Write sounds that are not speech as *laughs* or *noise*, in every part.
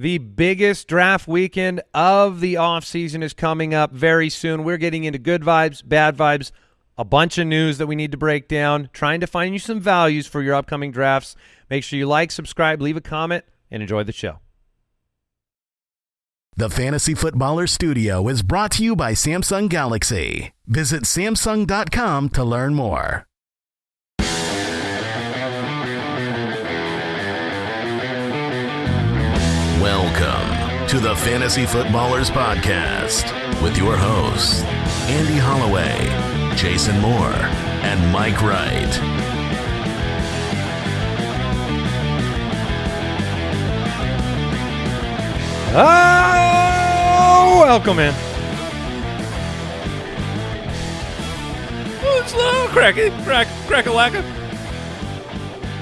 The biggest draft weekend of the offseason is coming up very soon. We're getting into good vibes, bad vibes, a bunch of news that we need to break down, trying to find you some values for your upcoming drafts. Make sure you like, subscribe, leave a comment, and enjoy the show. The Fantasy Footballer Studio is brought to you by Samsung Galaxy. Visit Samsung.com to learn more. Welcome to the Fantasy Footballers Podcast with your hosts, Andy Holloway, Jason Moore, and Mike Wright. Oh, welcome in. Oh, it's low. Crack. Crack, a lacka.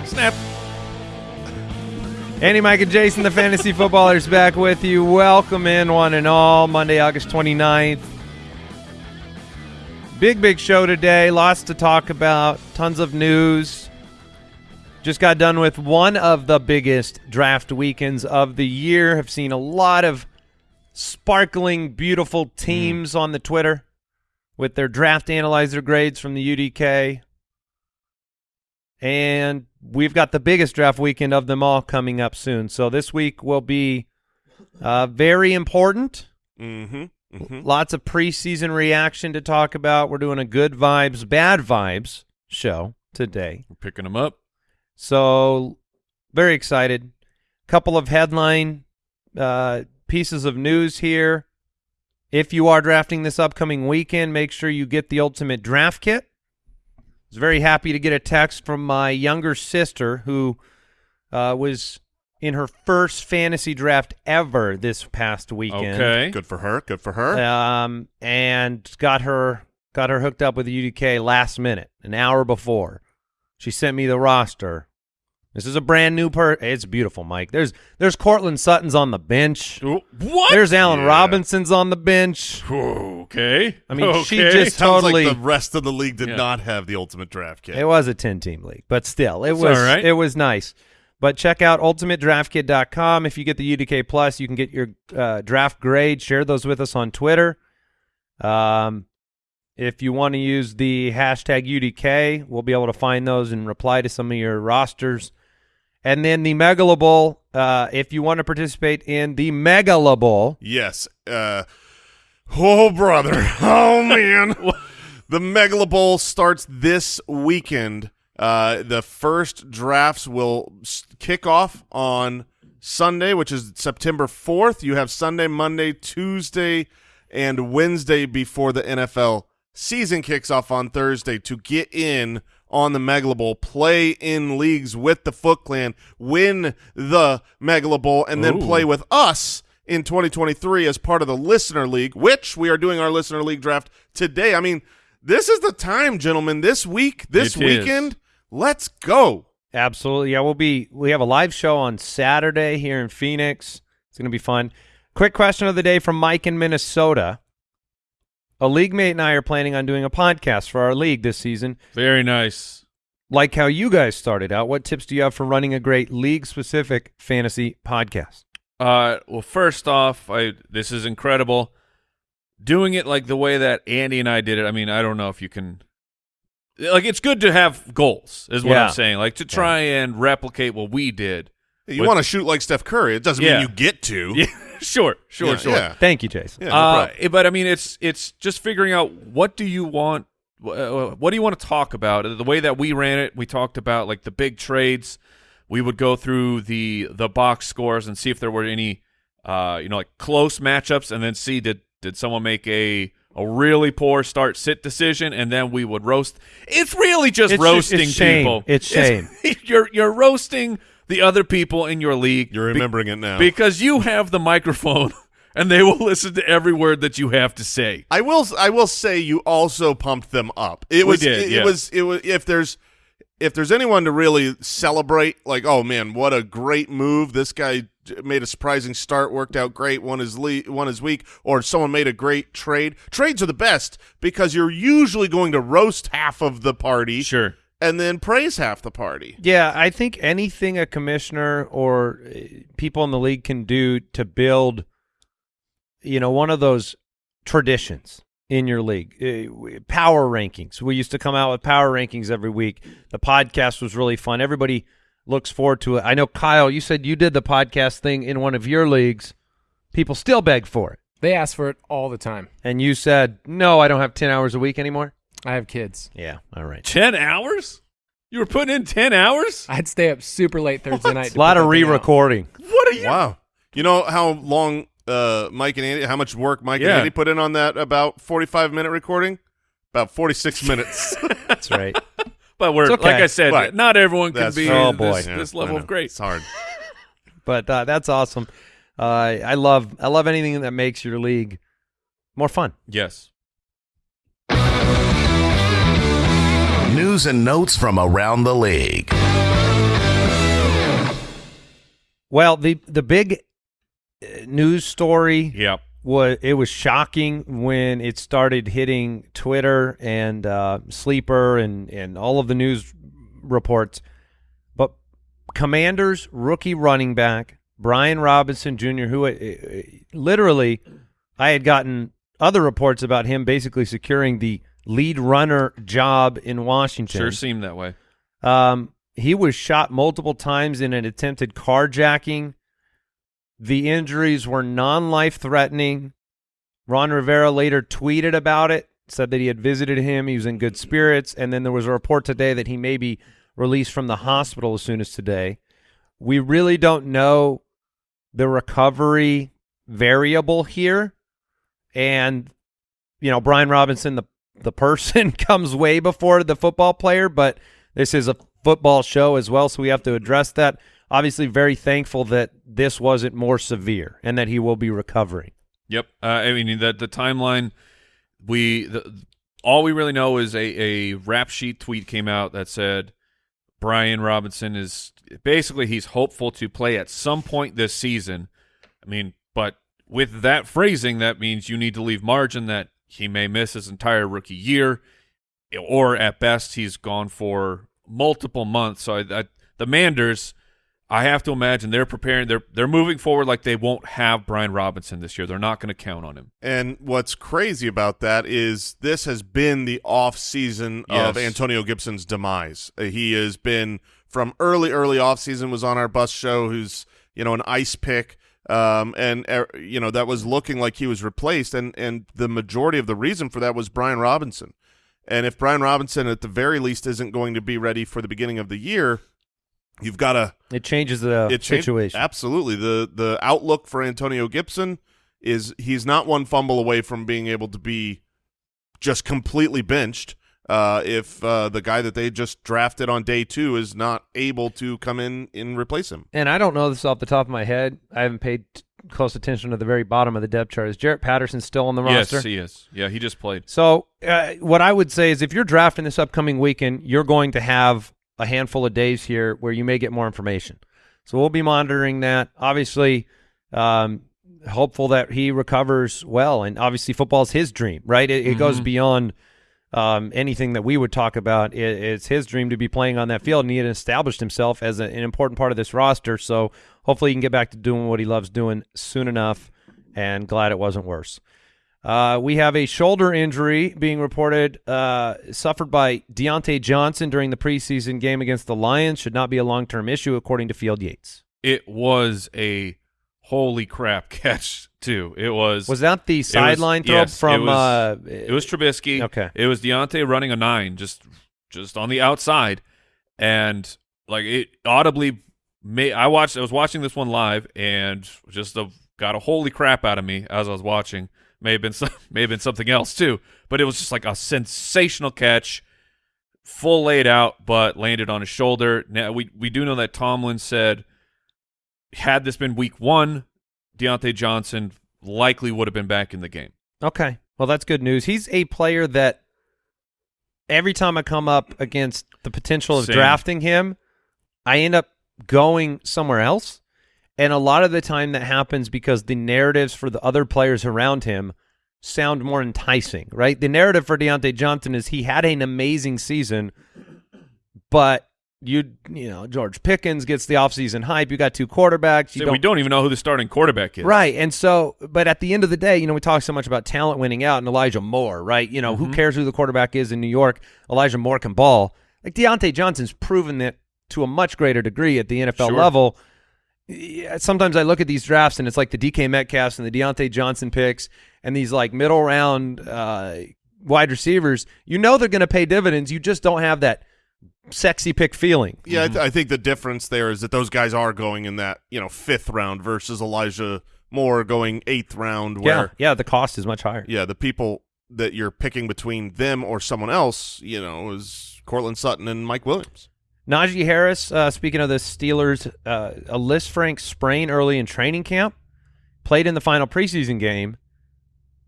Snap. Andy, Mike, and Jason, the Fantasy Footballers, back with you. Welcome in, one and all. Monday, August 29th. Big, big show today. Lots to talk about. Tons of news. Just got done with one of the biggest draft weekends of the year. Have seen a lot of sparkling, beautiful hmm. teams on the Twitter with their draft analyzer grades from the UDK. And we've got the biggest draft weekend of them all coming up soon. So this week will be uh, very important. Mm-hmm. Mm-hmm. Lots of preseason reaction to talk about. We're doing a good vibes, bad vibes show today. We're picking them up. So very excited. Couple of headline uh, pieces of news here. If you are drafting this upcoming weekend, make sure you get the ultimate draft kit. I was very happy to get a text from my younger sister who uh, was in her first fantasy draft ever this past weekend. Okay. Good for her. Good for her. Um, and got her got her hooked up with the UDK last minute, an hour before. She sent me the roster. This is a brand new per. It's beautiful, Mike. There's there's Courtland Sutton's on the bench. What? There's Allen Yeah. Robinson's on the bench. okay. I mean, she Okay. just Sounds totally. like the rest of the league did Yeah. not have the ultimate draft kit. It was a 10 team league, but still, it It's was all right. it was nice. But check out ultimatedraftkit.com. If you get the UDK Plus, you can get your uh, draft grade. Share those with us on Twitter. Um, if you want to use the hashtag UDK, we'll be able to find those and reply to some of your rosters. And then the Megalo Bowl, uh, if you want to participate in the Megalo Bowl, Yes. Uh, oh, brother. *laughs* Oh, man. the Megala Bowl starts this weekend. Uh, the first drafts will kick off on Sunday, which is September 4th. You have Sunday, Monday, Tuesday, and Wednesday before the NFL season kicks off on Thursday to get in on the Megala Bowl, play in leagues with the Foot Clan, win the Megala Bowl, and then Ooh. play with us in 2023 as part of the Listener League, which we are doing our Listener League draft today. I mean, this is the time, gentlemen. This week, this It is. weekend, let's go. Absolutely. Yeah, we'll be we have a live show on Saturday here in Phoenix. It's going to be fun. Quick question of the day from Mike in Minnesota. A league mate and I are planning on doing a podcast for our league this season. Very nice. Like how you guys started out, what tips do you have for running a great league-specific fantasy podcast? Uh, well, first off, I this is incredible. Doing it like the way that Andy and I did it. I mean, I don't know if you can. Like, it's good to have goals, is what Yeah. I'm saying. Like to try and replicate what we did. You want to shoot like Steph Curry. It doesn't Yeah. mean you get to. *laughs* Yeah, sure, sure, Yeah, sure. yeah. Thank you, Jason. Yeah, no uh, but I mean, it's it's just figuring out what do you want, uh, what do you want to talk about? The way that we ran it, we talked about like the big trades. We would go through the the box scores and see if there were any, uh, you know, like close matchups, and then see did did someone make a a really poor start sit decision, and then we would roast. It's really just It's just- roasting it's shame. people. It's shame. *laughs* you're you're roasting the other people in your league. You're be- remembering it now. because you have the microphone *laughs* and they will listen to every word that you have to say. I will. I will say you also pumped them up. It We was. did, it, yeah. it was. It was. If there's, if there's anyone to really celebrate, like, oh man, what a great move! This guy made a surprising start, worked out great, won his le- won his week, or someone made a great trade. Trades are the best because you're usually going to roast half of the party, Sure. And then praise half the party. Yeah, I think anything a commissioner or uh, people in the league can do to build, you know, one of those traditions in your league. Uh, power rankings. We used to come out with power rankings every week. The podcast was really fun. Everybody looks forward to it. I know Kyle, you said you did the podcast thing in one of your leagues. People still beg for it. They ask for it all the time. And you said, "No, I don't have 10 hours a week anymore." I have kids. Yeah, all right. Ten hours? You were putting in ten hours? I'd stay up super late Thursday night. A lot of that thing out. re-recording. What are you? Wow. You know how long uh, Mike and Andy, how much work Mike Yeah. and Andy put in on that about 45 minute recording? About 46 *laughs* minutes. That's right. *laughs* But we're okay. like I said, Right. not everyone can be true. Oh, this, boy. Yeah, this level of great. It's hard. *laughs* but uh, that's awesome. Uh, I love I love anything that makes your league more fun. Yes. News and notes from around the league. Well, the the big uh, news story Yep. was it was shocking when it started hitting Twitter and uh, Sleeper and and all of the news reports. But Commanders rookie running back Brian Robinson Jr., who uh, uh, literally I had gotten other reports about him basically securing the lead runner job in Washington. Sure seemed that way. Um, he was shot multiple times in an attempted carjacking. The injuries were non-life threatening. Ron Rivera later tweeted about it, said that he had visited him, he was in good spirits, and then there was a report today that he may be released from the hospital as soon as today. We really don't know the recovery variable here, and you know Brian Robinson, the the person, *laughs* comes way before the football player, but this is a football show as well, so we have to address that. Obviously, very thankful that this wasn't more severe and that he will be recovering. Yep. Uh, I mean, the the timeline. We the, all we really know is a a rap sheet tweet came out that said Brian Robinson is basically he's hopeful to play at some point this season. I mean, but with that phrasing, that means you need to leave margin that he may miss his entire rookie year, or at best he's gone for multiple months. So I, I, the Manders. I have to imagine they're preparing. They're they're moving forward like they won't have Brian Robinson this year. They're not going to count on him. And what's crazy about that is this has been the off season of Antonio Gibson's demise. Uh, He has been from early, early off season was on our bus show. Who's you know an ice pick, um, and uh, you know that was looking like he was replaced. And and the majority of the reason for that was Brian Robinson. And if Brian Robinson at the very least isn't going to be ready for the beginning of the year, you've got to It changes the it changed- situation. Absolutely. The the outlook for Antonio Gibson is he's not one fumble away from being able to be just completely benched. Uh, if uh, the guy that they just drafted on day two is not able to come in and replace him, and I don't know this off the top of my head. I haven't paid t- close attention to the very bottom of the depth chart. Is Jaret Patterson still on the roster? Yes, he is. Yeah, he just played. So uh, what I would say is if you're drafting this upcoming weekend, you're going to have a handful of days here where you may get more information. So we'll be monitoring that. Obviously, um, hopeful that he recovers well. And obviously, football is his dream, right? It, it goes beyond um, anything that we would talk about. It, it's his dream to be playing on that field, and he had established himself as a, an important part of this roster. So hopefully, he can get back to doing what he loves doing soon enough. And glad it wasn't worse. Uh, we have a shoulder injury being reported uh, suffered by Diontae Johnson during the preseason game against the Lions. Should not be a long term issue, according to Field Yates. It was a holy crap *laughs* catch too. It was. Was that the sideline throw yes, from? It was, uh, it was Trubisky. Okay. It was Diontae running a nine, just just on the outside, and like it audibly. May, I watched. I was watching this one live, and just a, got a holy crap out of me as I was watching. May have been some, *laughs* may have been something else too, but it was just like a sensational catch, full laid out, but landed on his shoulder. Now we we do know that Tomlin said, had this been week one, Diontae Johnson likely would have been back in the game. Okay. Well, that's good news. He's a player that every time I come up against the potential of Same. drafting him, I end up going somewhere else. And a lot of the time that happens because the narratives for the other players around him sound more enticing, right? The narrative for Diontae Johnson is he had an amazing season but you you know George Pickens gets the offseason hype. You got two quarterbacks. You See, we don't even know who the starting quarterback is. Right. And so, but at the end of the day, you know, we talk so much about talent winning out and Elijah Moore, right? You know, Mm-hmm. who cares who the quarterback is in New York? Elijah Moore can ball. Like Diontae Johnson's proven that to a much greater degree at the NFL Sure. level. Yeah, sometimes I look at these drafts and it's like the DK Metcalfs and the Diontae Johnson picks and these like middle round uh, wide receivers. You know they're going to pay dividends. You just don't have that sexy pick feeling. Yeah, I, th- I think the difference there is that those guys are going in that you know fifth round versus Elijah Moore going eighth round. Yeah, Where yeah, the cost is much higher. yeah, the people that you're picking between them or someone else, you know, is Courtland Sutton and Mike Williams. Najee Harris, uh, speaking of the Steelers, uh, a Lisfranc sprain early in training camp, played in the final preseason game.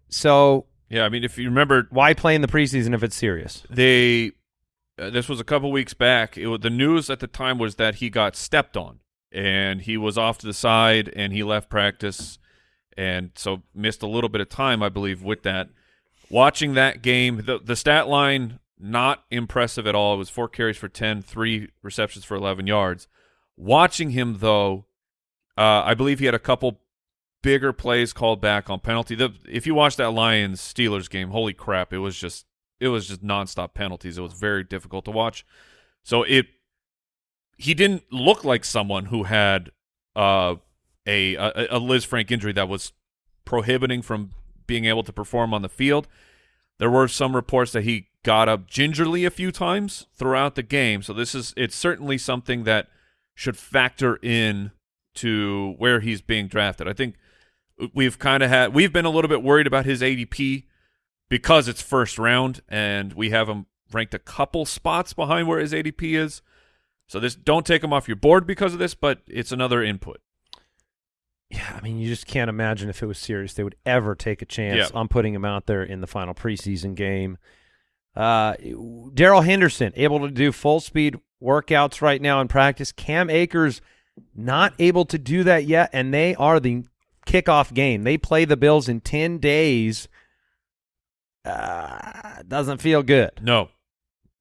So Yeah, I mean, if you remember, why play in the preseason if it's serious? they uh, this was a couple weeks back. It, the news at the time was that he got stepped on, and he was off to the side, and he left practice, and so missed a little bit of time, I believe, with that. Watching that game, the the stat line not impressive at all. It was four carries for 10, three receptions for 11 yards. Watching him though, uh, I believe he had a couple bigger plays called back on penalty. The, if you watch that Lions Steelers game, holy crap, it was just it was just nonstop penalties. It was very difficult to watch. So it he didn't look like someone who had uh, a, a a Lisfranc injury that was prohibiting from being able to perform on the field. There were some reports that he got up gingerly a few times throughout the game. So this is it's certainly something that should factor in to where he's being drafted. I think we've kind of had we've been a little bit worried about his ADP because it's first round and we have him ranked a couple spots behind where his ADP is. So this don't take him off your board because of this, but it's another input. Yeah, I mean, you just can't imagine if it was serious they would ever take a chance Yeah. on putting him out there in the final preseason game. Uh, Darrell Henderson able to do full speed workouts right now in practice. Cam Akers not able to do that yet, and they are the kickoff game. They play the Bills in ten days. Uh, doesn't feel good. No.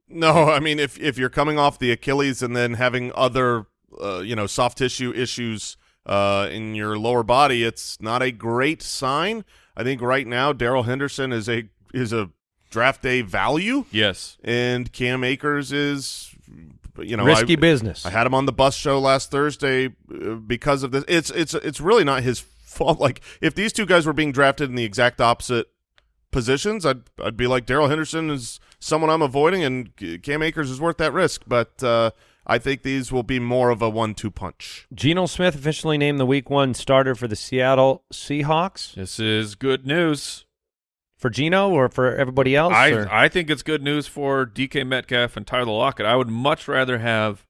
No, I mean if if you're coming off the Achilles and then having other uh, you know soft tissue issues uh, in your lower body, it's not a great sign. I think right now Darrell Henderson is a is a draft day value, Yes. and Cam Akers is you know Risky I, business. I had him on the bus show last Thursday uh, because of this. It's it's it's really not his *laughs* fault. Like if these two guys were being drafted in the exact opposite positions, I'd I'd be like Darrell Henderson is someone I'm avoiding, and Cam Akers is worth that risk. But uh, I think these will be more of a one-two punch. Geno Smith officially named the Week One starter for the Seattle Seahawks. This is good news. For Geno or for everybody else? I or- I think it's good news for DK Metcalf and Tyler Lockett. I would much rather have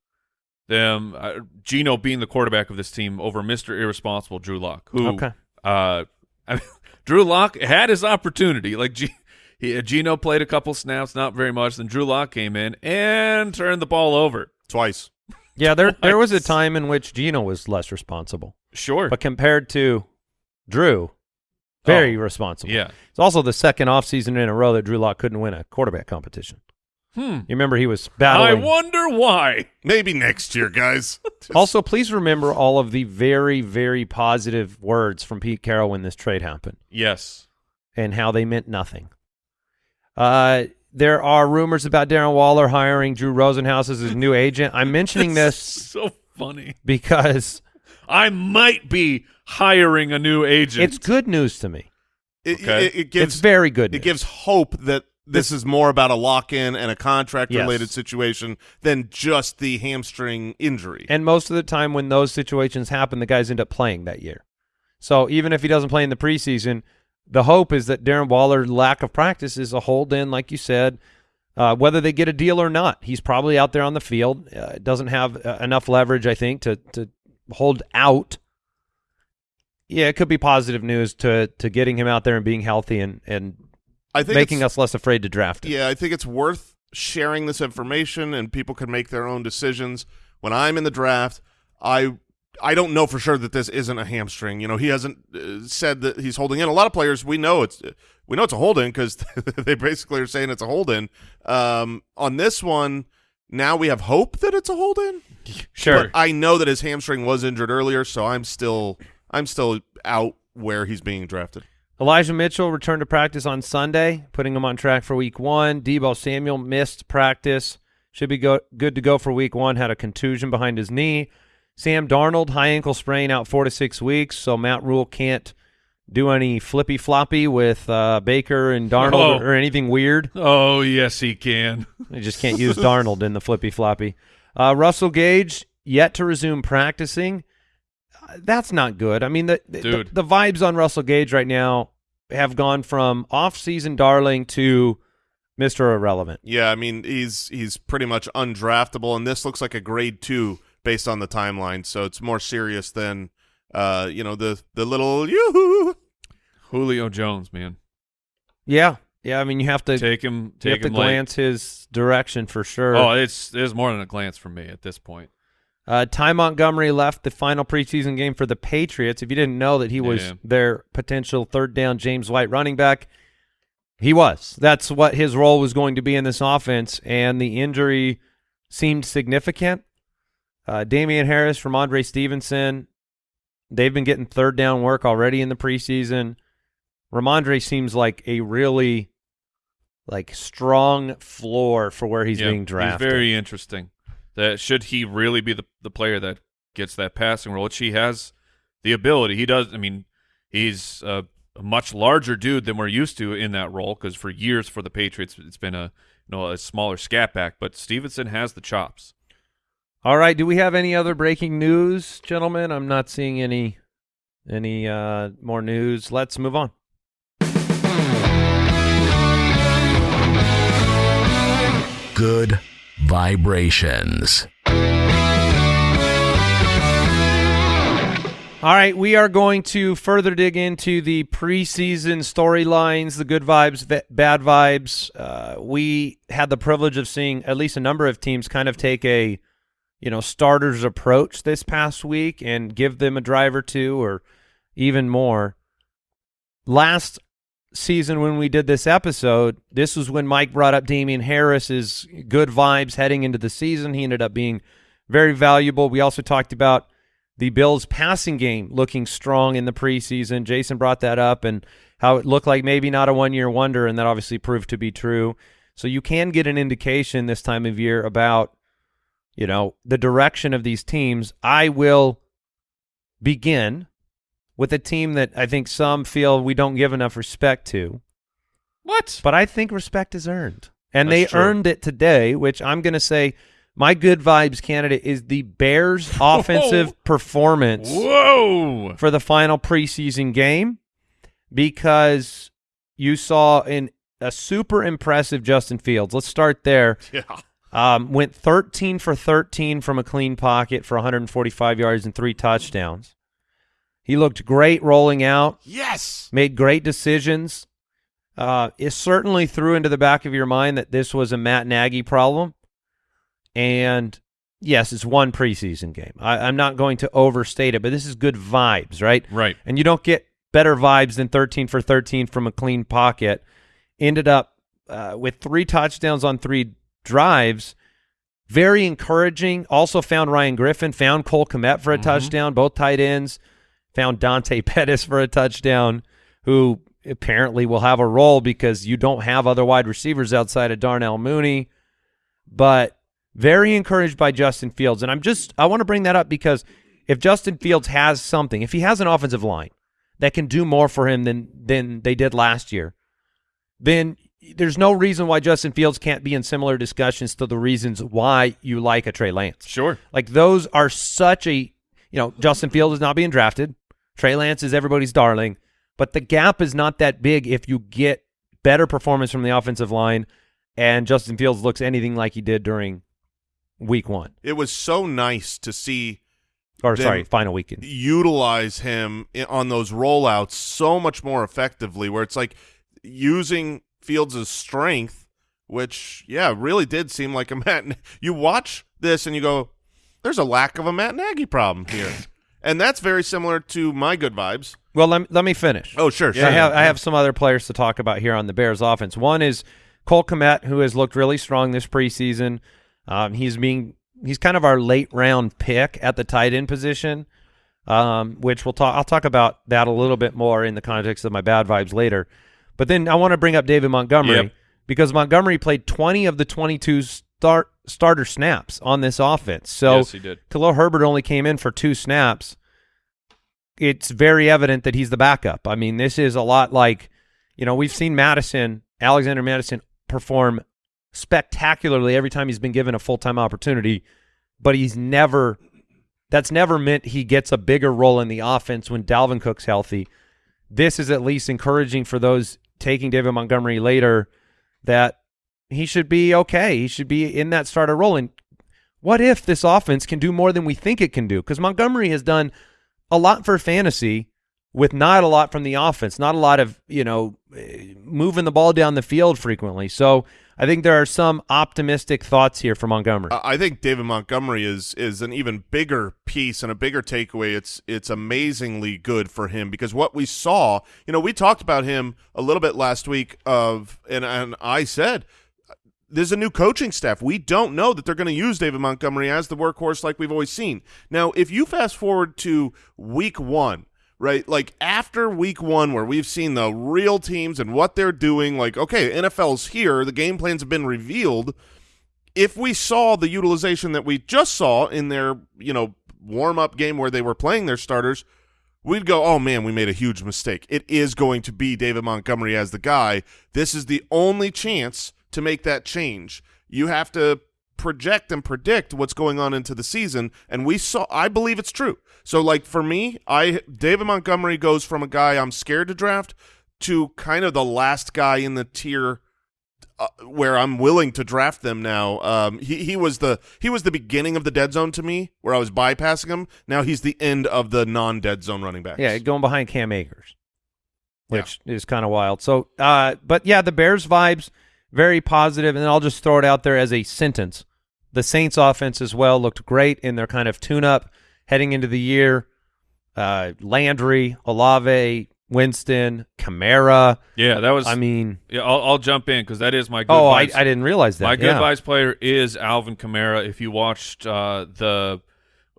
them uh, Geno being the quarterback of this team over Mr. Irresponsible Drew Lock. Who Okay. uh *laughs* I mean, Drew Lock had his opportunity. Like G- he, Geno played a couple snaps, not very much. Then Drew Lock came in and turned the ball over. Twice. Yeah, there there was a time in which Geno was less responsible, Sure. but compared to Drew, very Oh, responsible. yeah. it's also the second offseason in a row that Drew Lock couldn't win a quarterback competition. Hmm. You remember he was battling. I wonder why. Maybe next year, guys. *laughs* also, please remember all of the very very positive words from Pete Carroll when this trade happened Yes. and how they meant nothing. Uh, there are rumors about Darren Waller hiring Drew Rosenhaus as his new agent. I'm mentioning *laughs* this so funny. because I might be hiring a new agent. it's good news to me. It, Okay. it, it gives it's very good. it news. gives hope that this is more about a lock-in and a contract-related Yes. situation than just the hamstring injury. And most of the time when those situations happen, the guys end up playing that year. So even if he doesn't play in the preseason, the hope is that Darren Waller's lack of practice is a hold in, like you said. Uh, whether they get a deal or not, he's probably out there on the field. Uh, doesn't have uh, enough leverage, I think, to to hold out. Yeah, it could be positive news to to getting him out there and being healthy and and I think making us less afraid to draft him. Yeah, I think it's worth sharing this information, and people can make their own decisions. When I'm in the draft, I I don't know for sure that this isn't a hamstring. You know, he hasn't uh, said that he's holding in. A lot of players we know it's we know it's a hold in because *laughs* they basically are saying it's a hold in. Um, on this one, now we have hope that it's a hold in. Sure. But I know that his hamstring was injured earlier, so I'm still I'm still out where he's being drafted. Elijah Mitchell returned to practice on Sunday, putting him on track for week one. Deebo Samuel missed practice. Should be go good to go for week one. Had a contusion behind his knee. Sam Darnold, high ankle sprain, out four to six weeks. So Matt Rhule can't do any flippy floppy with uh, Baker and Darnold Oh. or, or anything weird. Oh yes, he can. They just can't use Darnold in the flippy floppy. Uh, Russell Gage yet to resume practicing. That's not good. I mean, the, the Dude. the vibes on Russell Gage right now have gone from off-season darling to Mister Irrelevant. Yeah, I mean he's he's pretty much undraftable, and this looks like a grade two based on the timeline. So it's more serious than uh you know the the little yoo Julio Jones, man. Yeah, yeah. I mean, you have to Take him. you Take have to him late. glance his direction for sure. Oh, it's it's more than a glance for me at this point. Uh, Ty Montgomery left the final preseason game for the Patriots. If you didn't know that he was Yeah. their potential third down James White running back, he was. That's what his role was going to be in this offense, and the injury seemed significant. Uh, Damien Harris Rhamondre Stevenson, they've been getting third down work already in the preseason. Rhamondre seems like a really like strong floor for where he's Yeah, being drafted. He's very interesting. That should he really be the the player that gets that passing role, which he has the ability. He does. I mean, he's a, a much larger dude than we're used to in that role because for years for the Patriots it's been a you know a smaller scat back, but Stevenson has the chops. All right. Do we have any other breaking news, gentlemen? I'm not seeing any any uh, more news. Let's move on. Good vibrations. All right, we are going to further dig into the preseason storylines, the good vibes, bad vibes. Uh, we had the privilege of seeing at least a number of teams kind of take a, you know, starters approach this past week and give them a drive or two or even more. Last season when we did this episode, this was when Mike brought up Damien Harris's good vibes heading into the season. He ended up being very valuable. We also talked about the Bills' passing game looking strong in the preseason. Jason brought that up and how it looked like maybe not a one-year wonder, and that obviously proved to be true. So you can get an indication this time of year about, you know, the direction of these teams. I will begin with a team that I think some feel we don't give enough respect to, What? but I think respect is earned. And they true. earned it today, which I'm going to say my good vibes candidate is the Bears' *laughs* offensive performance Whoa! for the final preseason game because you saw in a super impressive Justin Fields. Let's start there. Yeah. Um, went 13 for 13 from a clean pocket for 145 yards and three touchdowns. He looked great rolling out, Yes. made great decisions. Uh, it certainly threw into the back of your mind that this was a Matt Nagy problem. And yes, it's one preseason game. I, I'm not going to overstate it, but this is good vibes, right? Right. And you don't get better vibes than 13 for 13 from a clean pocket. Ended up uh, with three touchdowns on three drives. Very encouraging. Also found Ryan Griffin, found Cole Kmet for a touchdown, both tight ends. Found Dante *laughs* Pettis for a touchdown, who apparently will have a role because you don't have other wide receivers outside of Darnell Mooney. But very encouraged by Justin Fields. And I'm just, I want to bring that up because if Justin Fields has something, if he has an offensive line that can do more for him than than they did last year, then there's no reason why Justin Fields can't be in similar discussions to the reasons why you like a Trey Lance. Sure. Like those are such a, you know, Justin Fields is not being drafted. Trey Lance is everybody's darling, but the gap is not that big if you get better performance from the offensive line and Justin Fields looks anything like he did during week one. It was so nice to see Or sorry, final weekend. utilize him on those rollouts so much more effectively where it's like using Fields' strength which yeah really did seem like a *laughs* Matt you watch this and you go there's a lack of a Matt Nagy problem here *laughs* and that's very similar to my good vibes Well, let me, let me finish. oh sure, sure I have I have some other players to talk about here on the Bears offense. One is Cole Kmet, who has looked really strong this preseason. Um, he's being he's kind of our late round pick at the tight end position, um, which we'll talk. I'll talk about that a little bit more in the context of my bad vibes later. But then I want to bring up David Montgomery Yep. because Montgomery played 20 of the 22 start starter snaps on this offense. So yes, he did. Khalil Herbert only came in for two snaps. It's very evident that he's the backup. I mean, this is a lot like, you know, we've seen Mattison, Alexander Mattison, perform spectacularly every time he's been given a full time opportunity, but he's never. That's never meant he gets a bigger role in the offense when Dalvin Cook's healthy. This is at least encouraging for those taking David Montgomery later that he should be okay. He should be in that starter role. And what if this offense can do more than we think it can do? Because Montgomery has done a lot for fantasy with not a lot from the offense, not a lot of, you know, moving the ball down the field frequently. So I think there are some optimistic thoughts here for Montgomery. I think David Montgomery is is an even bigger piece and a bigger takeaway. It's it's amazingly good for him because what we saw, you know, we talked about him a little bit last week of and and I said there's a new coaching staff. We don't know that they're going to use David Montgomery as the workhorse like we've always seen. Now, if you fast forward to week 1, right? Like after week 1 where we've seen the real teams and what they're doing, like okay, NFL's here, the game plans have been revealed if we saw the utilization that we just saw in their, you know, warm-up game where they were playing their starters, we'd go, "Oh man, we made a huge mistake. It is going to be David Montgomery as the guy. This is the only chance to make that change. You have to project and predict what's going on into the season, and we saw I believe it's true. So like for me, I David Montgomery goes from a guy I'm scared to draft to kind of the last guy in the tier uh, where I'm willing to draft them now. Um, he he was the he was the beginning of the dead zone to me, where I was bypassing him. Now he's the end of the non dead zone running backs. Yeah, going behind Cam Akers, which is kind of wild. So, uh, but yeah, the Bears vibes very positive, and I'll just throw it out there as a sentence. The Saints offense as well looked great in their kind of tune-up heading into the year. Uh, Landry, Olave, Winston, Kamara. Yeah, that was. I mean, yeah, I'll, I'll jump in because that is my good. oh, I. I didn't realize that. My good yeah. vibes player is Alvin Kamara. If you watched uh, the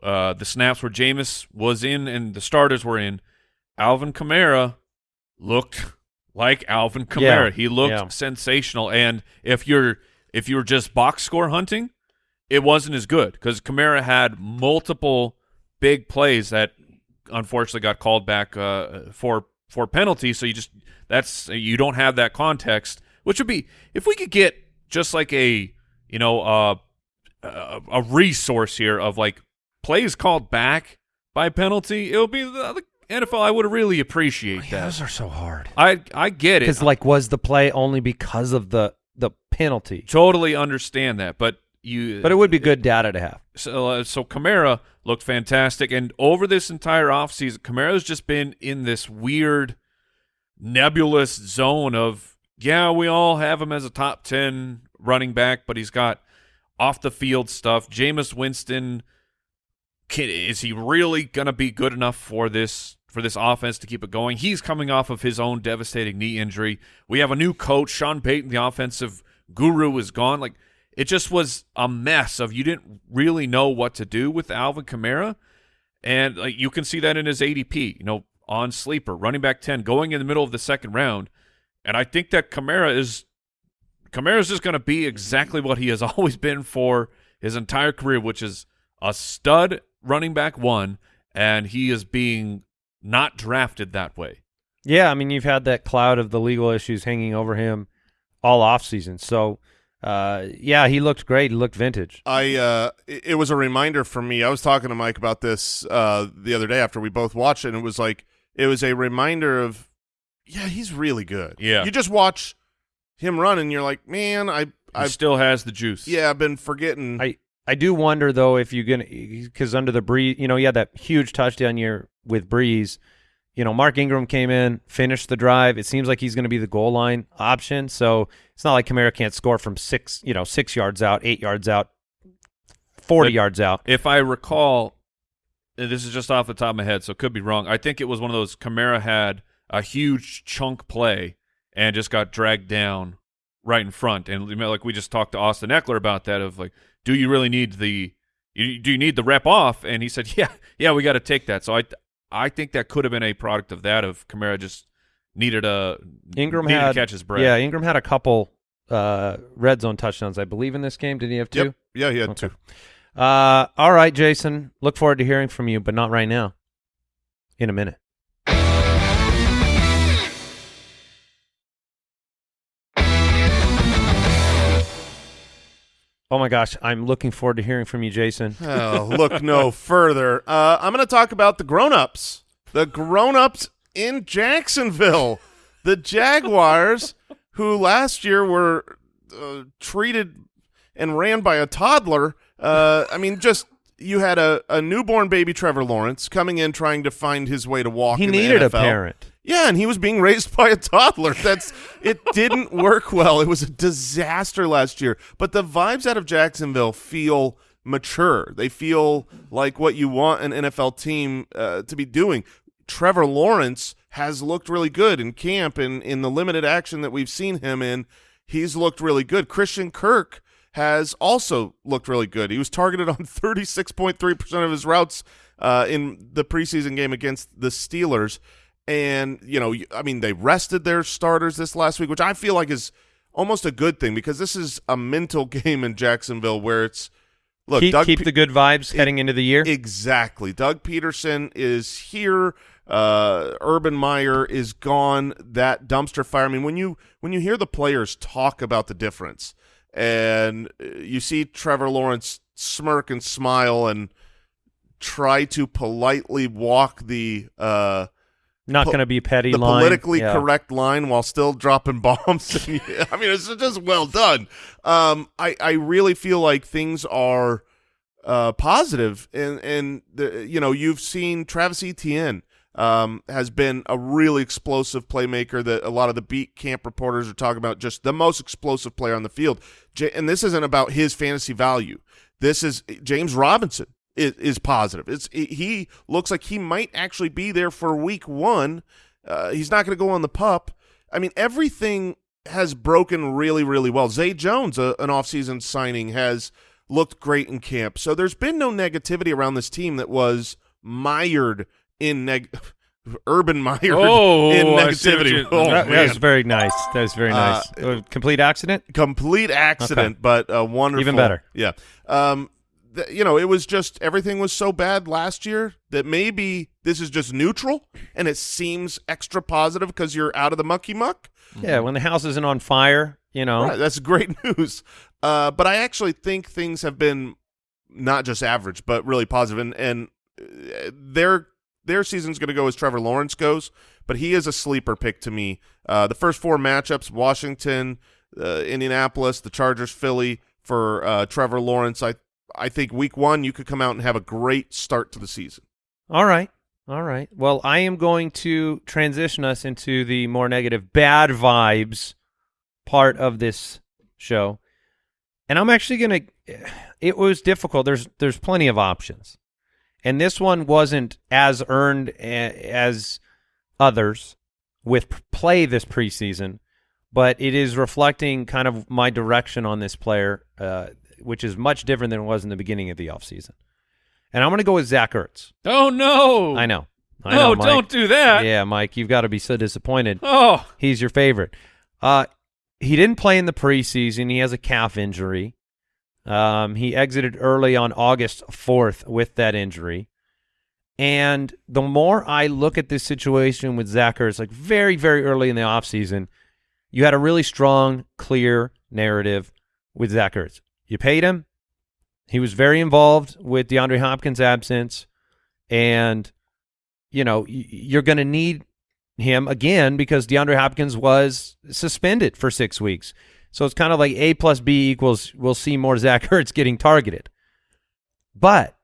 uh, the snaps where Jameis was in and the starters were in, Alvin Kamara looked like Alvin Kamara. Yeah, He looked yeah. sensational. And if you're if you're just box score hunting, it wasn't as good because Kamara had multiple big plays that unfortunately got called back uh, for for penalties. So you just that's you don't have that context, which would be if we could get just like a you know uh, a, a resource here of like plays called back by penalty. It would be the, the NFL. I would really appreciate Yeah, that. those are so hard. I I get it. Because like, was the play only because of the the penalty? totally understand that, but you But it would be good data to have. so uh, so Kamara looked fantastic, and over this entire offseason, Kamara's just been in this weird, nebulous zone of yeah, we all have him as a top ten running back, but he's got off the field stuff. Jameis Winston, can, is he really gonna be good enough for this? For this offense to keep it going, he's coming off of his own devastating knee injury. We have a new coach, Sean Payton, the offensive guru, is gone. Like it just was a mess of you didn't really know what to do with Alvin Kamara, and like you can see that in his ADP, you know, on sleeper, running back ten, going in the middle of the second round, and I think that Kamara is Kamara is just going to be exactly what he has *laughs* always been for his entire career, which is a stud running back one, and he is being not drafted that way. Yeah, I mean, you've had that cloud of the legal issues hanging over him all off season. So, uh, yeah, he looked great. He looked vintage. I uh, it it was a reminder for me. I was talking to Mike about this uh, the other day after we both watched it, and it was like it was a reminder of, yeah, he's really good. Yeah. you just watch him run, and you're like, man, I, He I, still has the juice. yeah, I've been forgetting. I I do wonder though if you're gonna because under the Brees, you know, he had that huge touchdown year with Brees. You know, Mark Ingram came in, finished the drive. It seems like he's going to be the goal line option. So it's not like Kamara can't score from six, you know, six yards out, eight yards out, forty But- yards out. If I recall, this is just off the top of my head, so it could be wrong. I think it was one of those Kamara had a huge chunk play and just got dragged down right in front. And you know, like we just talked to Austin Ekeler about that of like, do you really need the you, do you need the rep off? And he said, *laughs* yeah, yeah, we got to take that. So I I think that could have been a product of that of Kamara just needed a Ingram needed had to catch his breath. Yeah, Ingram had a couple uh, red zone touchdowns, I believe, in this game. Did he have two? Yep. Yeah, he had Okay. two. Uh, all right, Jason. Look forward to hearing from you, but not right now. In a minute. Oh my gosh, I'm looking forward to hearing from you, Jason. *laughs* Oh, look no further. Uh, I'm going to talk about the grown-ups. The grown-ups in Jacksonville. The Jaguars, who last year were uh, treated and ran by a toddler. Uh, I mean, just you had a, a newborn baby Trevor Lawrence coming in trying to find his way to walk. He needed a parent. Yeah, and he was being raised *laughs* by a toddler. That's it didn't work well. It was a disaster last year. But the vibes out of Jacksonville feel mature. They feel like what you want an NFL team uh, to be doing. Trevor Lawrence has looked really good in camp and in the limited action that we've seen him in. He's looked really good. Christian Kirk has also looked really good. He was targeted on *laughs* 36.3% of his routes uh, in the preseason game against the Steelers. And, you know, I mean, they rested their starters this last week, which I feel like is almost a good thing because this is a mental *laughs* game in Jacksonville where it's look, keep Doug keep Pe- the good vibes heading into the year. Exactly. Doug Pederson is here. Uh, Urban Meyer is gone. That dumpster fire. I mean, when you when you hear the players talk about the difference, and uh, you see Trevor Lawrence smirk and smile and try to politely walk the uh, Not going to be petty the line. politically Yeah. correct line while still dropping *laughs* bombs. *laughs* I mean, it's just well done. Um, I I really feel like things are uh, positive, and and the, you know you've seen Travis Etienne um, has been a really explosive playmaker that a lot of the beat camp reporters are talking about, just the most explosive player on the field. J- and this isn't about his fantasy value. This is James Robinson is, is positive. It's he looks like he might actually be there for week one. Uh, he's not going to go on the pup. I mean, everything has broken really, really well. Zay Jones, a, an offseason signing, has looked great in camp. So there's been no negativity around this team that was mired in neg. *laughs* Urban mired Oh, in I see what negativity. *laughs* Oh, that, that was very nice. That was very Uh, nice. Uh, complete accident. complete accident, but uh, wonderful. Even better. Yeah. Um, you know, it was just everything was so bad last year that maybe this is just neutral, and it seems extra positive because you're out of the mucky muck. Yeah, when the house isn't on fire, you know. Right, that's great *laughs* news. Uh, but I actually think things have been not just average, but really positive. and and uh, their their season's going to go as Trevor Lawrence goes. But he is a sleeper pick to me. Uh, the first four matchups: Washington, uh, Indianapolis, the Chargers, Philly for uh, Trevor Lawrence. I I think week one you could come out and have a great start to the season. All right. All right. Well, I am going to transition us into the more negative bad vibes part of this show. And I'm actually going to it was difficult. There's there's plenty of options. And this one wasn't as earned as others with play this preseason, but it is reflecting kind of my direction on this player, uh, which is much different than it was in the beginning of the offseason. And I'm going to go with Zach Ertz. Oh no! I know. I no, know, don't do that. Yeah, Mike, you've got to be so disappointed. Oh, He's your favorite. Uh, he didn't play in the preseason. He has a calf injury. Um, he exited early on August 4th with that injury. And the more I look at this situation with Zach Ertz, like very, very early in the offseason, you had a really strong, clear narrative with Zach Ertz. You paid him. He was very involved with DeAndre Hopkins' absence. And, you know, you're going to need him again because DeAndre Hopkins was suspended for six weeks. So it's kind of like A plus B equals we'll see more Zach *laughs* Ertz getting targeted. But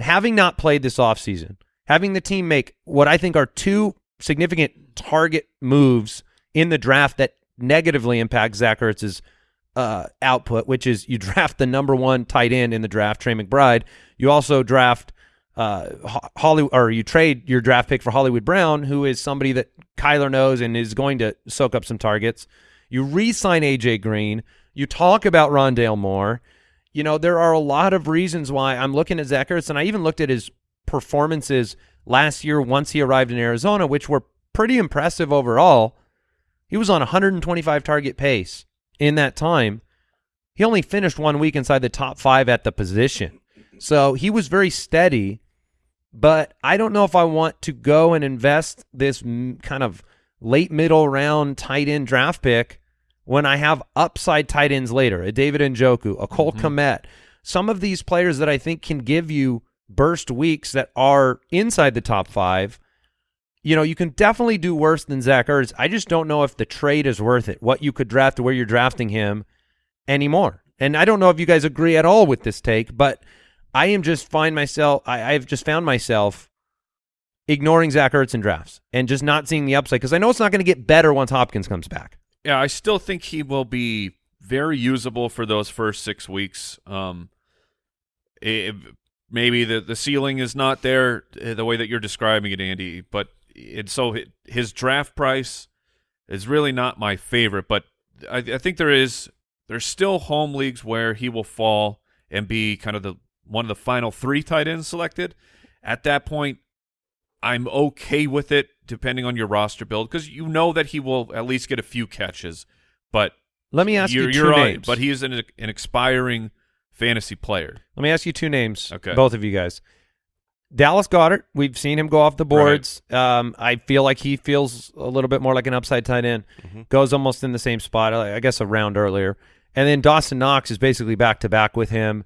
having not played this offseason, having the team make what I think are two significant target moves in the draft that negatively impact Zach Ertz's uh, output, which is you draft the number one tight end in the draft, Trey McBride. You also draft uh, Hollywood, or you trade your draft pick for Hollywood Brown, who is somebody that Kyler knows and is going to soak up some targets. You re-sign AJ Green. You talk about Rondale Moore. You know, there are a lot of reasons why I'm looking at Zach Ertz, and I even looked at his performances last year once he arrived in Arizona, which were pretty impressive overall. He was on 125 target pace in that time. He only finished one week inside the top five at the position. So he was very steady, but I don't know if I want to go and invest this m- kind of late middle round tight end draft pick when I have upside tight ends later, a David Njoku, a Cole mm-hmm. Kmet, some of these players that I think can give you burst weeks that are inside the top five. You know, you can definitely do worse than Zach Ertz. I just don't know if the trade is worth it, what you could draft, where you're drafting him anymore. And I don't know if you guys agree at all with this take, but I am just find myself I, I've just found myself ignoring Zach Ertz in drafts and just not seeing the upside because I know it's not going to get better once Hopkins comes back. Yeah, I still think he will be very usable for those first six weeks. Um, it, maybe the the ceiling is not there uh, the way that you're describing it, Andy. But and so his draft price is really not my favorite. But I, I think there is there's still home leagues where he will fall and be kind of the one of the final three tight ends selected. At that point, I'm okay with it, depending on your roster build, because you know that he will at least get a few catches. But Let me ask you 2 you're on- names. but he is an, an expiring fantasy player. Let me ask you two names, Okay. both of you guys. Dallas Goedert, we've seen him go off the boards. Um, I feel like he feels a little bit more like an upside tight end. Goes almost in the same spot, I guess a round earlier. And then Dawson Knox is basically back to back with him.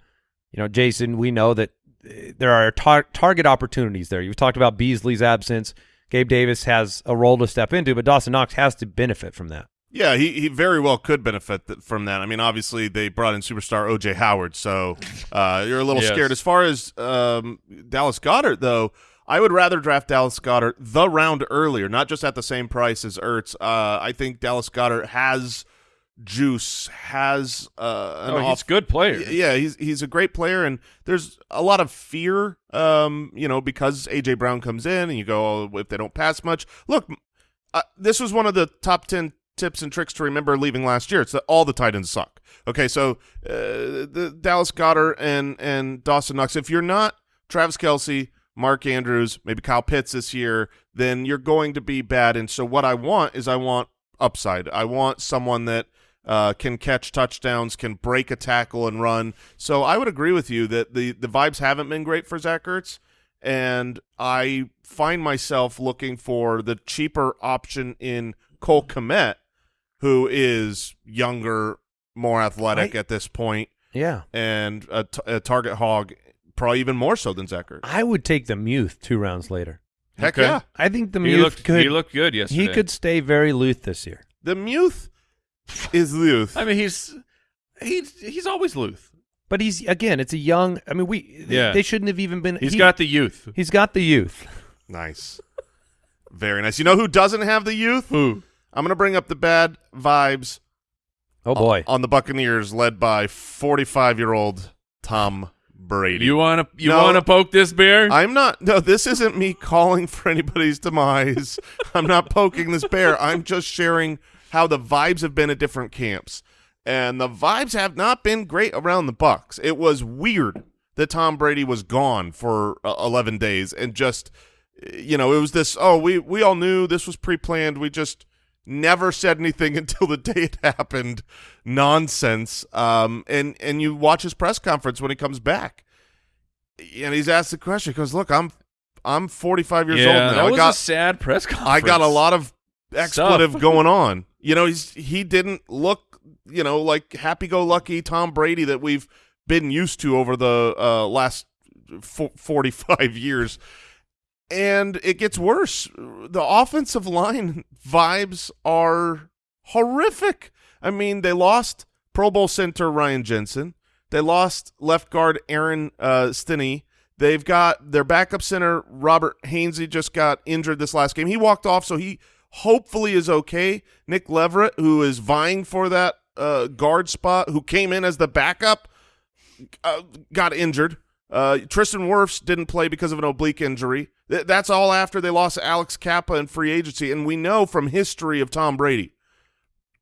You know, Jason, we know that uh, there are tar- target opportunities there. You've talked about Beasley's absence. Gabe Davis has a role to step into, but Dawson Knox has to benefit from that. Yeah, he, he very well could benefit th- from that. I mean, obviously they brought in superstar OJ Howard, so uh, you're a little Yes. scared. As far as um, Dallas Goedert, though, I would rather draft Dallas Goedert the round earlier, not just at the same price as Ertz. Uh, I think Dallas Goedert has juice, has uh, an Oh, he's good player. Yeah, he's he's a great player, and there's a lot of fear, um, you know, because AJ Brown comes in, and you go, oh, if they don't pass much. Look, uh, this was one of the top ten tips and tricks to remember leaving last year. It's that all the tight ends suck. Okay, so uh, the Dallas Goedert and and Dawson Knox. If you're not Travis Kelce, Mark Andrews, maybe Kyle Pitts this year, then you're going to be bad. And so what I want is I want upside. I want someone that uh, can catch touchdowns, can break a tackle and run. So I would agree with you that the the vibes haven't been great for Zach Ertz, and I find myself looking for the cheaper option in Cole Kmet, who is younger, more athletic I- at this point, Yeah. and a, t- a target hog, probably even more so than Zach I would take the Muth two rounds later. Heck Okay. yeah, I think the he Muth looked could he looked good yesterday. he could stay very Luth this year. the Muth is Luth. I mean, he's he's he's always Luth. But he's again, it's a young. I mean, we Yeah. they shouldn't have even been. He's he- got the youth. he's got the youth. Nice. Very nice. You know who doesn't have the youth? Who? I'm going to bring up the bad vibes Oh boy, on the Buccaneers led by 45-year-old Tom Brady. You want to you No. want to poke this bear? I'm not No, this isn't me calling for anybody's demise. *laughs* I'm not poking this bear. I'm just sharing how the vibes have been at different camps. And the vibes have not been great around the Bucks. It was weird that Tom Brady was gone for uh, 11 days and just you know, it was this oh, we we all knew this was pre-planned. We just never said anything *laughs* until the day it happened. Nonsense. Um and and you watch his press conference when he comes back. And he's asked the question because look, I'm I'm 45 years yeah, old now. that I was got a sad press conference. I got a lot of expletive *laughs* going on. You know, he's he didn't look, you know, like happy-go-lucky Tom Brady that we've been used to over the uh, last 45 *laughs* years. And it gets worse. The offensive line vibes are horrific. I mean, they lost Pro Bowl center Ryan Jensen. They lost left guard Aaron uh, Stinnie. They've got their backup center Robert Hainsey just got injured this last game. He walked off, so he hopefully is okay. Nick Leverett, who is vying for that uh, guard spot, who came in as the backup, uh, got injured. Uh, Tristan Wirfs didn't play because of an oblique injury. Th- that's all after they lost Alex Cappa in free agency, and we know from history of Tom Brady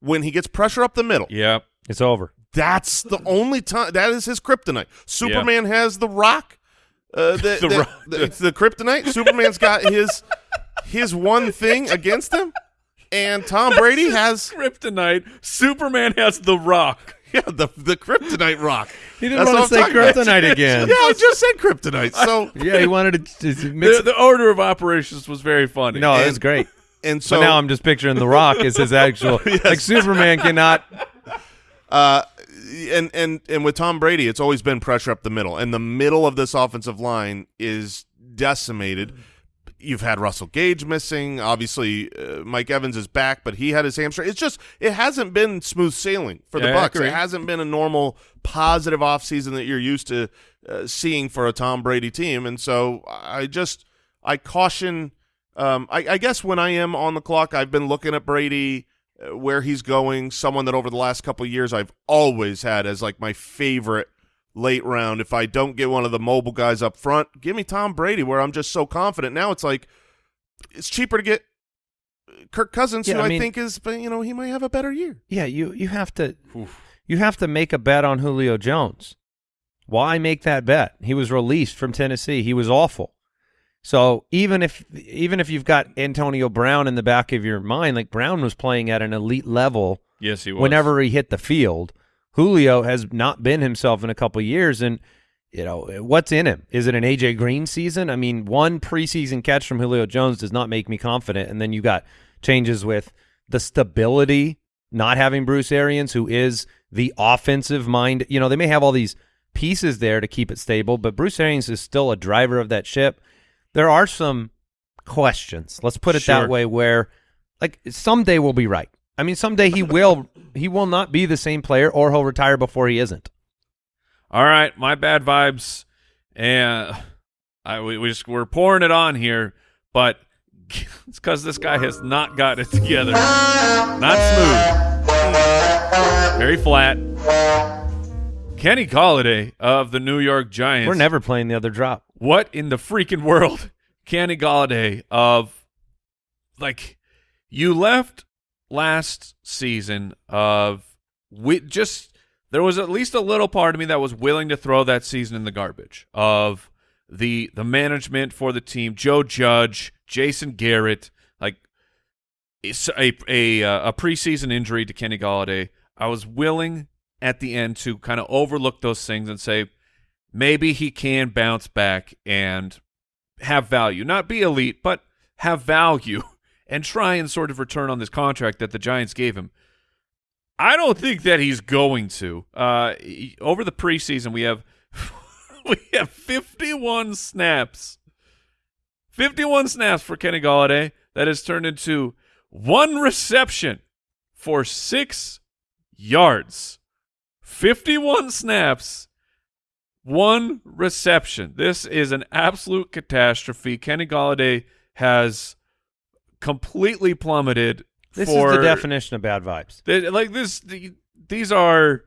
when he gets pressure up the middle. yeah, It's over. That's the only time. That is his kryptonite. Superman has the rock. Uh, *laughs* the, The the, Rock. the- it's the kryptonite. Superman's got his his one thing against him, and Tom Brady has Kryptonite. Superman has the rock. *laughs* yeah the the kryptonite rock. He didn't That's want to say I'm talking about. kryptonite *laughs* again. Yeah, I just said kryptonite. So *laughs* Yeah, he wanted to, to mix. The, the order of operations was very funny. no, and- it was great. and so but now I'm just picturing The Rock as his actual. Like Superman cannot. Uh, and and and with Tom Brady, it's always been pressure up the middle, and the middle of this offensive line is decimated. You've had Russell Gage missing. Obviously, uh, Mike Evans is back, but he had his hamstring. It's just it hasn't been smooth sailing for the Yeah, I Bucks. It hasn't been a normal positive offseason that you're used to uh, seeing for a Tom Brady team. And so I just I caution. Um, I, I guess when I am on the clock, I've been looking at Brady uh, where he's going. Someone that over the last couple of years I've always had as like my favorite late round. If I don't get one of the mobile guys up front, give me Tom Brady, where I'm just so confident. Now it's like it's cheaper to get Kirk Cousins, Yeah, who I I, think is, but you know, he might have a better year. Yeah, you you have to. You have to make a bet on Julio Jones. Why make that bet? He was released from Tennessee. He was awful. So even if even if you've got Antonio Brown in the back of your mind, like Brown was playing at an elite level Yes, he was. whenever he hit the field. Julio has not been himself in a couple years, and you know what's in him? Is it an AJ Green season? I mean, one preseason catch from Julio Jones does not make me confident, and then you got changes with the stability, not having Bruce Arians, who is the offensive mind. You know, they may have all these pieces there to keep it stable, but Bruce Arians is still a driver of that ship. There are some questions. Let's put it Sure. that way. Where like someday we'll be right. I mean, someday he will he will not be the same player, or he'll retire before he isn't. All right, my bad vibes, and I we, we just we're pouring it on here, but *laughs* it's because this guy has not got it together. Not smooth, very flat. Kenny Golladay of the New York Giants. We're never playing the other drop. what in the freaking world, *laughs* Kenny Golladay of like you left last season of we just there was at least a little part of me that was willing to throw that season in the garbage of the the management for the team, Joe Judge, Jason Garrett, like a a uh, a preseason injury to Kenny Golladay. I was willing at the end to kind of overlook those things and say maybe he can bounce back and have value, not be elite, but have value *laughs* and try and sort of return on this contract that the Giants gave him. I don't think that he's going to. Uh, he- over the preseason, we have *laughs* we have 51 snaps, 51 snaps for Kenny Golladay. That has turned into one reception for six yards. 51 snaps, one reception. This is an absolute catastrophe. Kenny Golladay has completely plummeted. This for, is the definition of bad vibes. they- like this, the- these are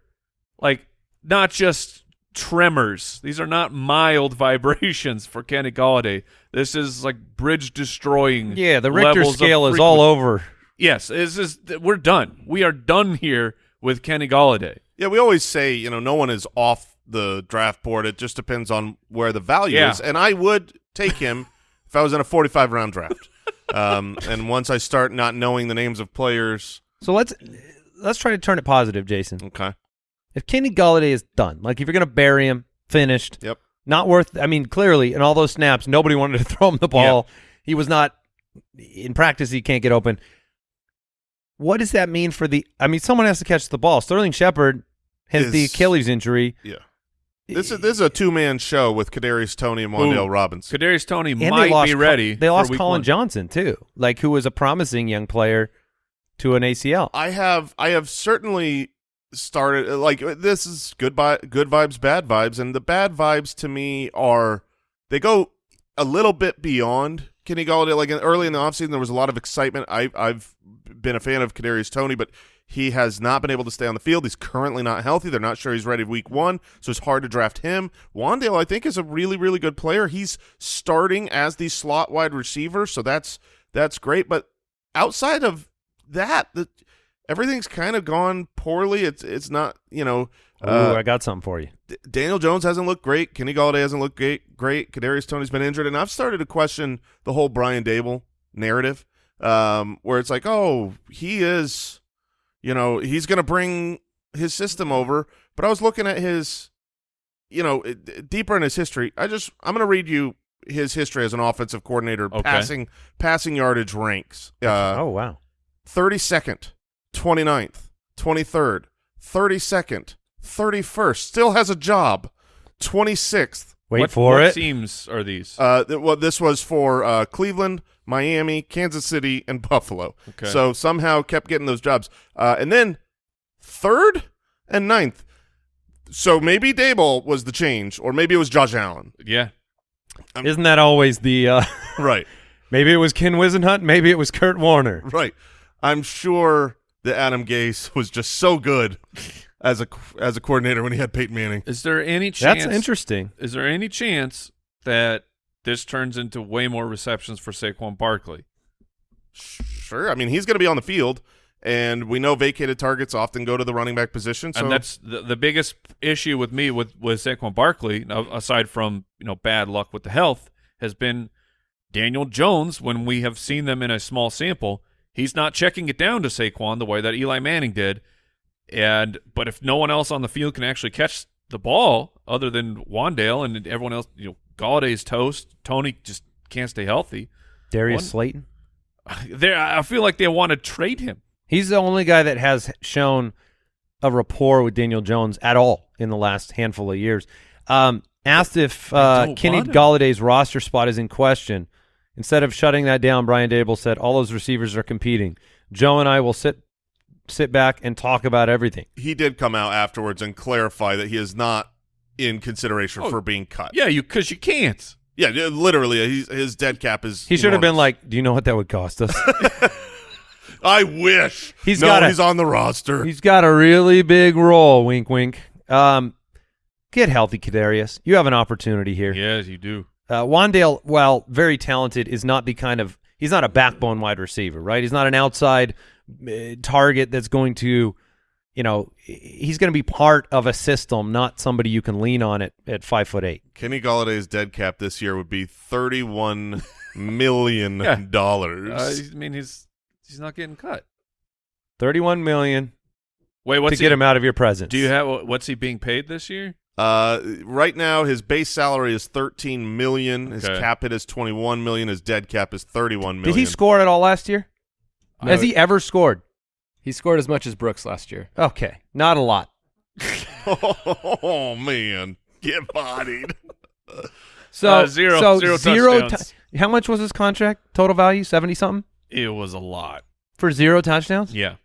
like not just tremors. These are not mild *laughs* vibrations for Kenny Golladay. This is like bridge destroying. Yeah, the Richter scale is all over. Yes, this is we're done. We are done here with Kenny Golladay. Yeah, we always say, you know, no one is off the draft board. It just depends on where the value Yeah. is. And I would take him *laughs* if I was in a 45 round draft. Um, and once I start not knowing the names of players, So let's let's try to turn it positive, Jason. okay. If Kenny Golladay is done, like if you're going to bury him, finished, Yep. not worth. I mean, clearly in all those snaps, nobody wanted to *laughs* throw him the ball. He was not in practice. He can't get open. What does that mean for the? I mean, someone has to catch the ball. Sterling Shepard has the Achilles injury. Yeah. This is this is a two man show with Kadarius Toney and Wan'Dale Who- Robinson. Kadarius Toney And they might lost be Col- ready. They for lost week Collin one. Johnson too, like who was a promising young player to an ACL. I have I have certainly started like this is good vi- good vibes bad vibes and the bad vibes to me are they go a little bit beyond Kenny Golladay like in, early in the offseason there was a lot of excitement I I've been a fan of Kadarius Toney but he has not been able to stay on the field he's currently not healthy they're not sure he's ready week 1 so it's hard to draft him Wan'Dale I think is a really really good player he's starting as the slot wide receiver so that's that's great but outside of that the everything's kind of gone poorly. It's it's not you know. Ooh, Uh, I got something for you. D- Daniel Jones hasn't looked great. Kenny Golladay hasn't looked great. Great. Kadarius Toney's been injured, and I've started to question the whole Brian Daboll narrative, um, where it's like, oh, he is, you know, he's going to bring his system over. But I was looking at his, you know, deeper in his history. I just, I'm going to read you his history as an offensive coordinator, Okay. passing passing yardage ranks. Uh, oh wow. 32nd, 29th, 23rd, 32nd, 31st, still has a job. 26th. Wait what, for what it. teams are these? Uh, th- well, this was for uh, Cleveland, Miami, Kansas City, and Buffalo. Okay. So somehow kept getting those jobs. Uh, and then third and ninth. So maybe Daboll was the change, or maybe it was Josh Allen. yeah. Isn't that always the? Uh, *laughs* Right, maybe it was Ken Whisenhunt. Maybe it was Kurt Warner. right. I'm sure that Adam Gase was just so good as a as a coordinator when he had Peyton Manning. Is there any chance? That's interesting. Is there any chance that this turns into way more receptions for Saquon Barkley? Sure. I mean, he's going to be on the field, and we know vacated targets often go to the running back position. So and that's the, the biggest issue with me with with Saquon Barkley, aside from you know bad luck with the health, has been Daniel Jones. When we have seen them in a small sample, he's not checking it down to Saquon the way that Eli Manning did. And but if no one else on the field can actually catch the ball other than Wan'Dale and everyone else, you know, Golladay's toast. Toney just can't stay healthy. Darius One- Slayton. *laughs* There, I feel like they want to trade him. He's the only guy that has shown a rapport with Daniel Jones at all in the last handful of years. Um, asked if uh, Kenny. Golladay's roster spot is in question. Instead of shutting that down, Brian Daboll said all those receivers are competing. Joe and I will sit sit back and talk about everything. he did come out afterwards and clarify that he is not in consideration Oh, for being cut. Yeah, you because you can't. yeah, yeah, literally, he's, his dead cap is. He should have been like, "Do you know what that would cost us?" *laughs* I wish He's no, gotta- he's on the roster. He's got a really big role. Wink, wink. Um, get healthy, Kadarius. You have an opportunity here. Yes, you do. Uh, Wan'Dale, while very talented, is not the kind of he's not a backbone wide receiver, right? He's not an outside uh, target that's going to, you know, he's going to be part of a system, not somebody you can lean on at at five foot eight. Kenny Golladay's dead cap this year would be thirty-one *laughs* million Yeah. dollars. Uh, I mean, he's he's not getting cut. Thirty-one million Wait, what's to get he, him out of your presence. Do you have what's he being paid this year? Uh, right now his base salary is thirteen million. His cap hit is twenty-one million. His dead cap is 31 million. Did he score at all last year? No, Has he ever scored? He scored as much as Brooks last year. Okay, not a lot. *laughs* oh man, get bodied. *laughs* So Uh, zero- so zero zero touchdowns. tou- how much was his contract? Total value seventy something It was a lot. for zero touchdowns. Yeah. I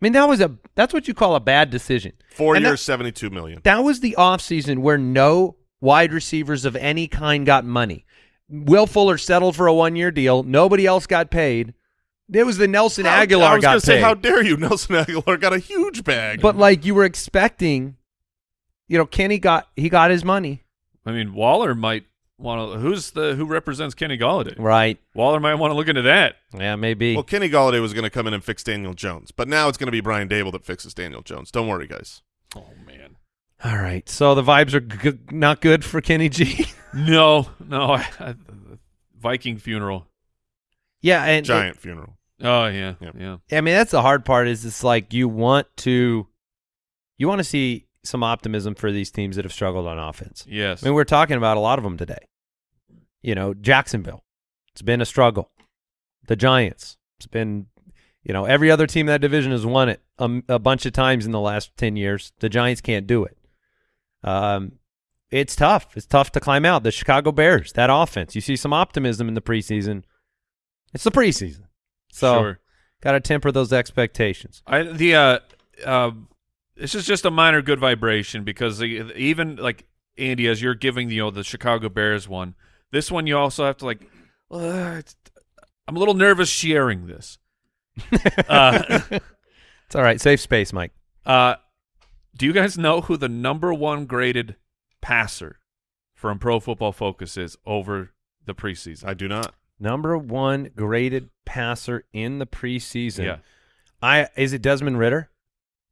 mean, that was a that's what you call a bad decision. Four And years, that- seventy-two million. That was the offseason where no wide receivers of any kind got money. Will Fuller settled for a one year deal. Nobody else got paid. It was the Nelson How- Agholor I was gonna say, how dare you? *laughs* Nelson Agholor got a huge bag. but like you were expecting, you know, Kenny got he got his money. I mean, Waller might want to. Who's the who represents Kenny Golladay? Right. Waller might want to look into that. Yeah, maybe. well, Kenny Golladay was going to come in and fix Daniel Jones, but now it's going to be Brian Daboll that fixes Daniel Jones. Don't worry, guys. Oh man. All right. So the vibes are g- not good for Kenny G. *laughs* No, no. I, I, Viking funeral. yeah, and Giant funeral. Oh yeah, Yep. yeah. I mean, that's the hard part. Is it's like you want to, you want to see some optimism for these teams that have struggled on offense. Yes. I mean, we're talking about a lot of them today. You know, Jacksonville, it's been a struggle. The Giants, it's been, you know, every other team in that division has won it a, a bunch of times in the last ten years. The Giants can't do it. Um, it's tough. It's tough to climb out. The Chicago Bears, that offense, you see some optimism in the preseason. It's the preseason, so sure. got to temper those expectations. I the uh, uh, this is just a minor good vibration because the, even like Andy, as you're giving you know the Chicago Bears one, this one you also have to like. Uh, I'm a little nervous sharing this. *laughs* uh, It's all right. Safe space, Mike. uh, do you guys know who the number one graded passer from Pro Football Focus is over the preseason? I do not. Number one graded passer in the preseason. Yeah. I is it Desmond Ridder?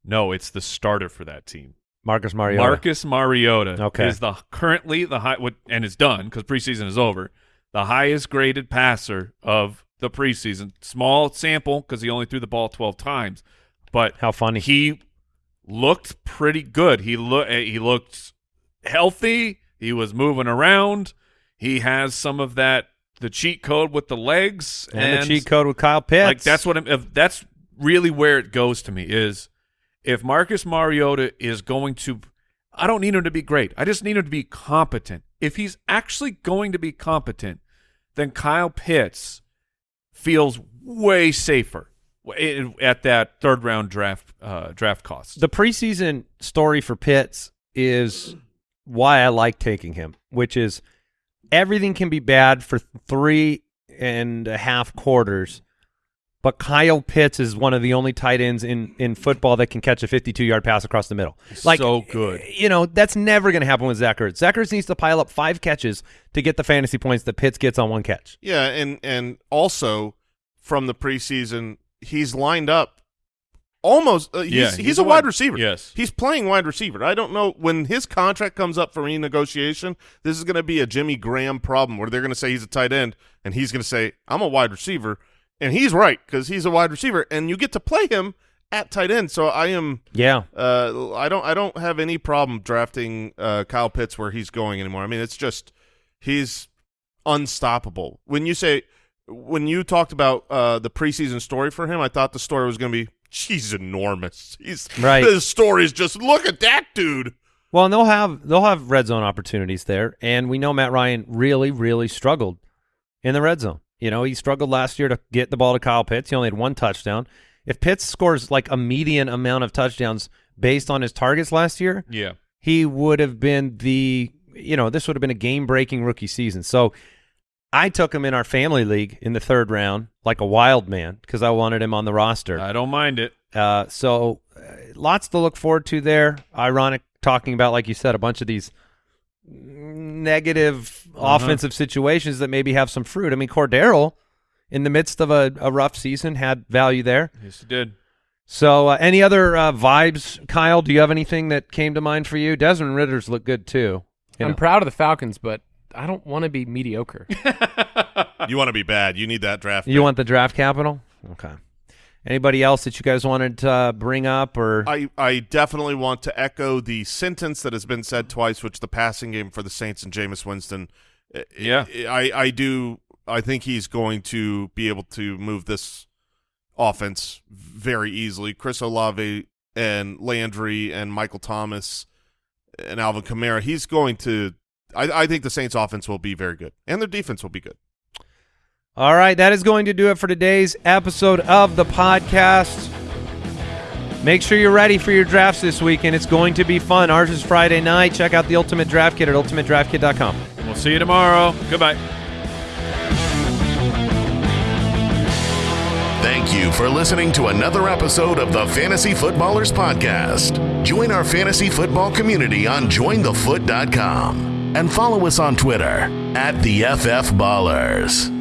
No, it's the starter for that team. Marcus Mariota. Marcus Mariota Okay. is the currently the high what and it's done because preseason is over. The highest graded passer of the preseason. Small sample because he only threw the ball twelve times, but How funny. he looked pretty good. He look eh, he looked healthy. He was moving around. He has some of that the cheat code with the legs and, the cheat code with Kyle Pitts. like that's what I'm, if that's really where it goes to me is if Marcus Mariota is going to I don't need him to be great. I just need him to be competent. If he's actually going to be competent, then Kyle Pitts feels way safer at that third round draft uh, draft cost. the preseason story for Pitts is why I like taking him, which is everything can be bad for three and a half quarters, but Kyle Pitts is one of the only tight ends in, in football that can catch a 52-yard pass across the middle. Like so good. You know, that's never going to happen with Zach Ertz. Zach Ertz needs to pile up five catches to get the fantasy points that Pitts gets on one catch. Yeah, and and also from the preseason, he's lined up almost. Uh, he's, Yeah, he's, he's a a wide wide- receiver. yes. he's playing wide receiver. I don't know when his contract comes up for renegotiation. This is going to be a Jimmy Graham problem where they're going to say he's a tight end, and he's going to say I'm a wide receiver, and he's right because he's a wide receiver, and you get to play him at tight end. So I am. Yeah. Uh, I don't. I don't have any problem drafting uh, Kyle Pitts where he's going anymore. I mean, it's just he's unstoppable. When you say when you talked about uh, the preseason story for him, I thought the story was going to be she's enormous. He's Right. The story is just look at that dude. Well, and they'll have they'll have red zone opportunities there, and we know Matt Ryan really, really struggled in the red zone. You know, he struggled last year to get the ball to Kyle Pitts. He only had one touchdown. If Pitts scores like a median amount of touchdowns based on his targets last year, Yeah. he would have been the you know this would have been a game breaking rookie season. So I took him in our family league in the third round like a wild man because I wanted him on the roster. I don't mind it. Uh, so uh, lots to look forward to there. Ironic talking about, like you said, a bunch of these negative Uh-huh. offensive situations that maybe have some fruit. I mean, Cordarrelle, in the midst of a, a rough season, had value there. Yes, it did. So, uh, any other uh, vibes, Kyle? Do you have anything that came to mind for you? Desmond Ridder's look good too. You I'm know. proud of the Falcons, but I don't want to be mediocre. *laughs* You want to be bad. You need that draft. you pick. want the draft capital? Okay. Anybody else that you guys wanted to uh, bring up or? I, I definitely want to echo the sentence that has been said twice, which the passing game for the Saints and Jameis Winston. Yeah. I, I do. I think he's going to be able to move this offense very easily. Chris Olave and Landry and Michael Thomas and Alvin Kamara. He's going to. I, I think the Saints offense will be very good, and their defense will be good. All right, that is going to do it for today's episode of the podcast. Make sure you're ready for your drafts this weekend. It's going to be fun. Ours is Friday night. Check out the Ultimate Draft Kit at ultimatedraftkit.com. We'll see you tomorrow. Goodbye. Thank you for listening to another episode of the Fantasy Footballers Podcast. Join our fantasy football community on jointhefoot.com and follow us on Twitter at the FF Ballers.